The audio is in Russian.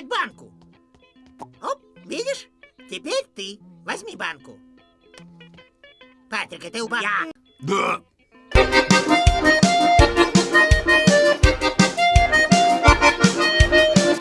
поднимать банку. Оп, видишь? Теперь ты. Возьми банку. Патрик, ты упал. Я. Да.